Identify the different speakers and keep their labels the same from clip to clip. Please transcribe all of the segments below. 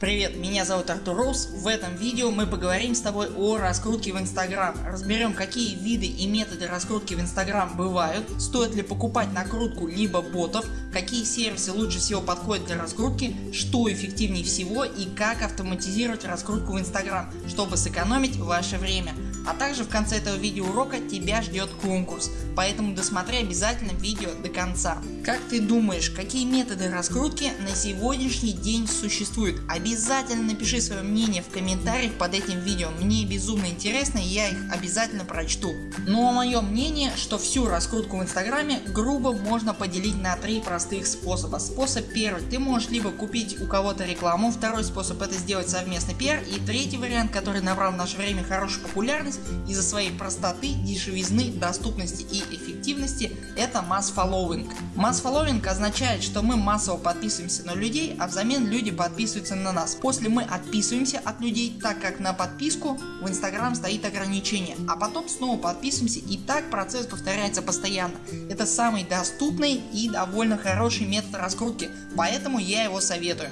Speaker 1: Привет, меня зовут Артур Роуз. В этом видео мы поговорим с тобой о раскрутке в Instagram. Разберем какие виды и методы раскрутки в Instagram бывают, стоит ли покупать накрутку либо ботов, какие сервисы лучше всего подходят для раскрутки, что эффективнее всего и как автоматизировать раскрутку в Instagram, чтобы сэкономить ваше время. А также в конце этого видеоурока тебя ждет конкурс, поэтому досмотри обязательно видео до конца. Как ты думаешь, какие методы раскрутки на сегодняшний день существуют? Обязательно напиши свое мнение в комментариях под этим видео, мне безумно интересно и я их обязательно прочту. Ну а мое мнение, что всю раскрутку в инстаграме грубо можно поделить на три простых способа. Способ первый, ты можешь либо купить у кого-то рекламу, второй способ это сделать совместный пиар и третий вариант, который набрал в наше время хорошую популярность из-за своей простоты, дешевизны, доступности и эффективности это масс following. Масс following означает что мы массово подписываемся на людей, а взамен люди подписываются на нас. После мы отписываемся от людей, так как на подписку в Instagram стоит ограничение, а потом снова подписываемся и так процесс повторяется постоянно. Это самый доступный и довольно хороший метод раскрутки, поэтому я его советую.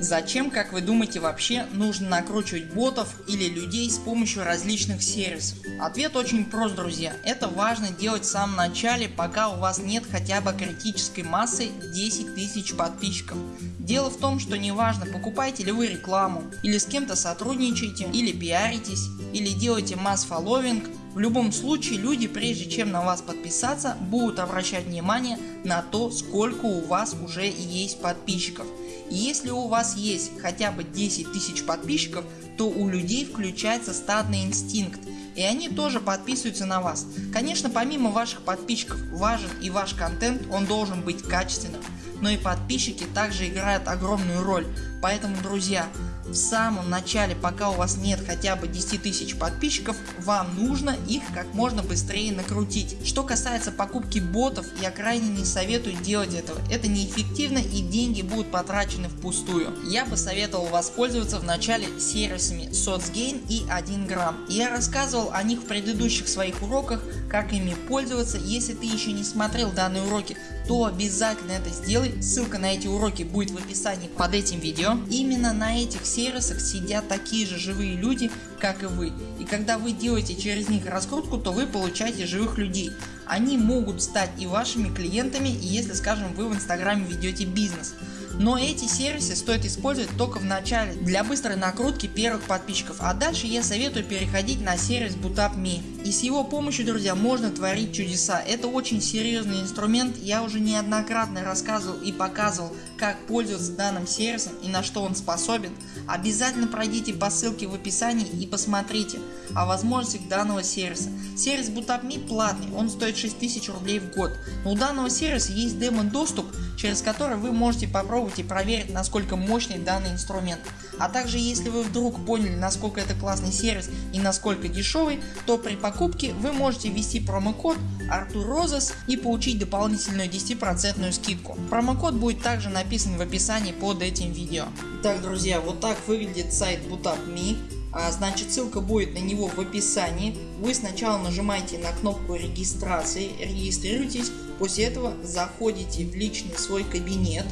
Speaker 1: Зачем, как вы думаете, вообще нужно накручивать ботов или людей с помощью различных сервисов? Ответ очень прост друзья. Это важно делать в самом начале пока у вас нет хотя бы критической массы 10 тысяч подписчиков. Дело в том что неважно покупаете ли вы рекламу или с кем-то сотрудничаете или пиаритесь или делаете масс фолловинг в любом случае люди прежде чем на вас подписаться будут обращать внимание на то сколько у вас уже есть подписчиков. Если у вас есть хотя бы 10 тысяч подписчиков, то у людей включается стадный инстинкт и они тоже подписываются на вас. Конечно помимо ваших подписчиков важен и ваш контент, он должен быть качественным, но и подписчики также играют огромную роль. Поэтому друзья в самом начале пока у вас нет хотя бы 10 тысяч подписчиков вам нужно их как можно быстрее накрутить. Что касается покупки ботов я крайне не советую делать этого. Это неэффективно и деньги будут потрачены впустую. Я бы советовал воспользоваться в начале сервисами SourceGain и 1 грамм. Я рассказывал о них в предыдущих своих уроках как ими пользоваться. Если ты еще не смотрел данные уроки то обязательно это сделай. Ссылка на эти уроки будет в описании под этим видео. Именно на этих сервисах сидят такие же живые люди как и вы. И когда вы делаете через них раскрутку то вы получаете живых людей. Они могут стать и вашими клиентами если скажем вы в инстаграме ведете бизнес. Но эти сервисы стоит использовать только в начале для быстрой накрутки первых подписчиков, а дальше я советую переходить на сервис BootUp.me. И с его помощью друзья можно творить чудеса. Это очень серьезный инструмент, я уже неоднократно рассказывал и показывал как пользоваться данным сервисом и на что он способен. Обязательно пройдите по ссылке в описании и посмотрите о возможностях данного сервиса. Сервис BootUp.me платный, он стоит 6000 рублей в год. Но у данного сервиса есть демо доступ через который вы можете попробовать и проверить насколько мощный данный инструмент. А также если вы вдруг поняли насколько это классный сервис и насколько дешевый, то при покупке вы можете ввести промокод ArturRoses и получить дополнительную 10% скидку. Промокод будет также написан в описании под этим видео. Так друзья вот так выглядит сайт BootUp.me. А, значит ссылка будет на него в описании. Вы сначала нажимаете на кнопку регистрации, регистрируйтесь, после этого заходите в личный свой кабинет.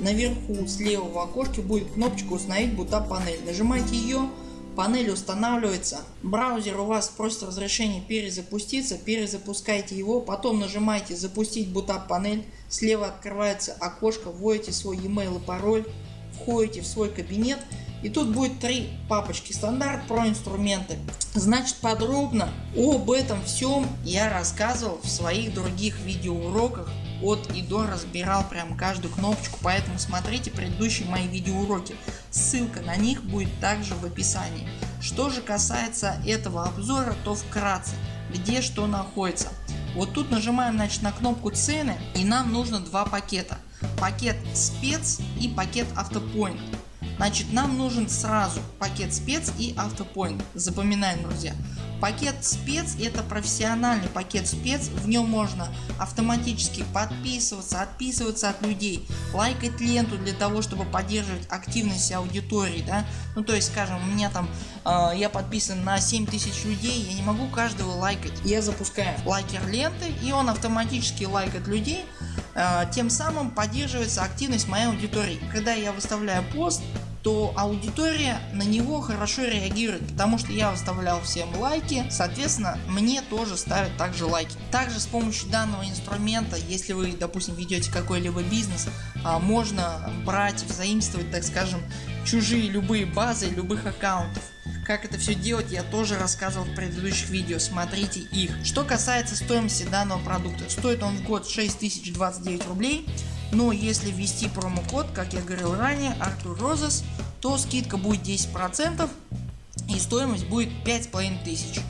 Speaker 1: Наверху слева в окошке будет кнопочка установить бута панель. Нажимаете ее, панель устанавливается. Браузер у вас просит разрешение перезапуститься, перезапускайте его, потом нажимаете запустить бута панель, слева открывается окошко, вводите свой e-mail и пароль, входите в свой кабинет и тут будет три папочки стандарт про инструменты. Значит подробно об этом всем я рассказывал в своих других видеоуроках от и до разбирал прям каждую кнопочку, поэтому смотрите предыдущие мои видеоуроки. Ссылка на них будет также в описании. Что же касается этого обзора, то вкратце где что находится. Вот тут нажимаем значит, на кнопку цены и нам нужно два пакета. Пакет спец и пакет автопоинт. Значит нам нужен сразу пакет спец и автопоинт. Запоминаем друзья. Пакет спец это профессиональный пакет спец, в нем можно автоматически подписываться, отписываться от людей, лайкать ленту для того чтобы поддерживать активность аудитории. Да? Ну то есть скажем у меня там э, я подписан на 7000 людей, я не могу каждого лайкать. Я запускаю лайкер ленты и он автоматически лайкает людей, э, тем самым поддерживается активность моей аудитории. Когда я выставляю пост то аудитория на него хорошо реагирует, потому что я выставлял всем лайки, соответственно мне тоже ставят также лайки. Также с помощью данного инструмента, если вы допустим ведете какой-либо бизнес, а, можно брать, взаимствовать так скажем чужие любые базы любых аккаунтов. Как это все делать я тоже рассказывал в предыдущих видео, смотрите их. Что касается стоимости данного продукта, стоит он в год 6029 рублей, но если ввести промокод, как я говорил ранее, Артур Розес, то скидка будет 10% и стоимость будет 5500.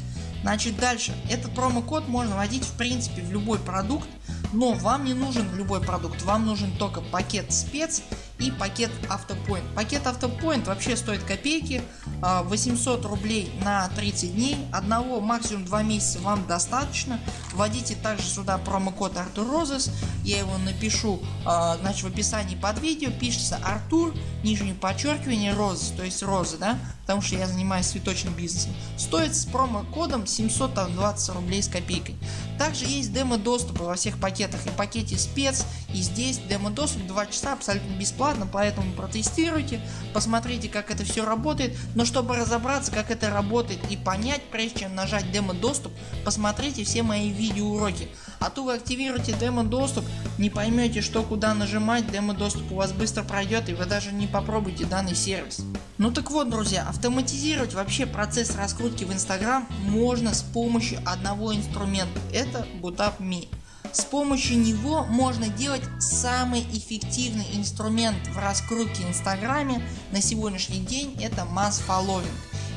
Speaker 1: Значит дальше, этот промокод можно вводить в принципе в любой продукт, но вам не нужен любой продукт, вам нужен только пакет спец и пакет автопоинт. Пакет автопоинт вообще стоит копейки, 800 а, рублей на 30 дней, одного максимум 2 месяца вам достаточно. Вводите также сюда промокод Артур Розес, я его напишу а, значит, в описании под видео, пишется Артур, нижнее подчеркивание Розес, то есть розы, да, потому что я занимаюсь цветочным бизнесом. Стоит с промокодом 720 рублей с копейкой. Также есть демо доступы во всех пакетах и пакете спец и здесь демо доступ 2 часа абсолютно бесплатно, поэтому протестируйте, посмотрите как это все работает, но чтобы разобраться как это работает и понять прежде чем нажать демо доступ, посмотрите все мои видеоуроки. А то вы активируете демо доступ, не поймете что куда нажимать, демо доступ у вас быстро пройдет и вы даже не попробуйте данный сервис. Ну так вот друзья, автоматизировать вообще процесс раскрутки в Instagram можно с помощью одного инструмента, это BootUp.me. С помощью него можно делать самый эффективный инструмент в раскрутке инстаграме на сегодняшний день это.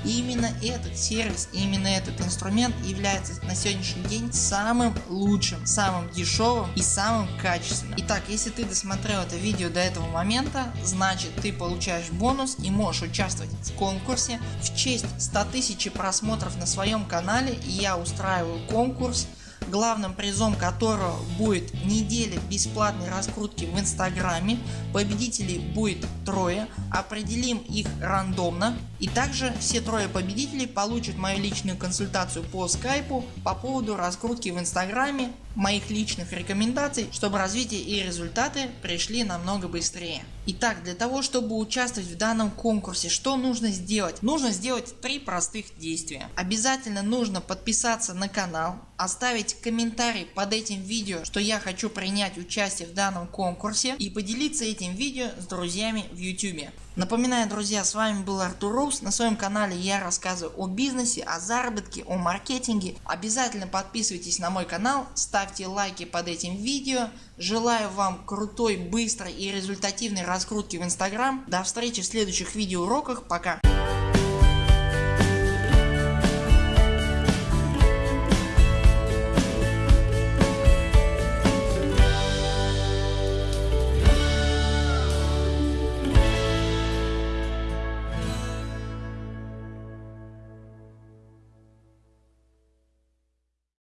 Speaker 1: И именно этот сервис, именно этот инструмент является на сегодняшний день самым лучшим, самым дешевым и самым качественным. Итак, если ты досмотрел это видео до этого момента, значит ты получаешь бонус и можешь участвовать в конкурсе. В честь 100 тысяч просмотров на своем канале я устраиваю конкурс главным призом которого будет неделя бесплатной раскрутки в инстаграме. Победителей будет трое, определим их рандомно и также все трое победителей получат мою личную консультацию по скайпу по поводу раскрутки в инстаграме, моих личных рекомендаций, чтобы развитие и результаты пришли намного быстрее. Итак, для того чтобы участвовать в данном конкурсе, что нужно сделать? Нужно сделать три простых действия. Обязательно нужно подписаться на канал, оставить комментарий под этим видео, что я хочу принять участие в данном конкурсе и поделиться этим видео с друзьями в YouTube. Напоминаю друзья с вами был Артур Рус. На своем канале я рассказываю о бизнесе, о заработке, о маркетинге. Обязательно подписывайтесь на мой канал, ставьте лайки под этим видео. Желаю вам крутой, быстрой и результативной раскрутки в Instagram. До встречи в следующих видеоуроках. Пока.